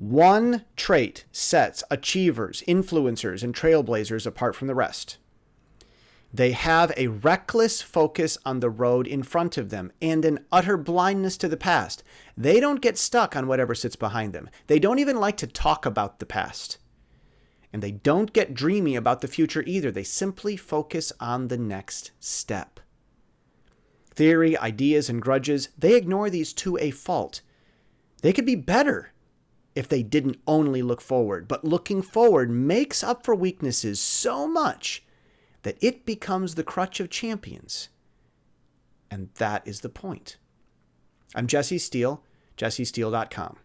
One trait sets achievers, influencers, and trailblazers apart from the rest. They have a reckless focus on the road in front of them and an utter blindness to the past. They don't get stuck on whatever sits behind them. They don't even like to talk about the past. And they don't get dreamy about the future either. They simply focus on the next step. Theory, ideas, and grudges, they ignore these to a fault. They could be better if they didn't only look forward, but looking forward makes up for weaknesses so much that it becomes the crutch of champions. And that is the point. I'm Jesse Steele, jessesteele.com.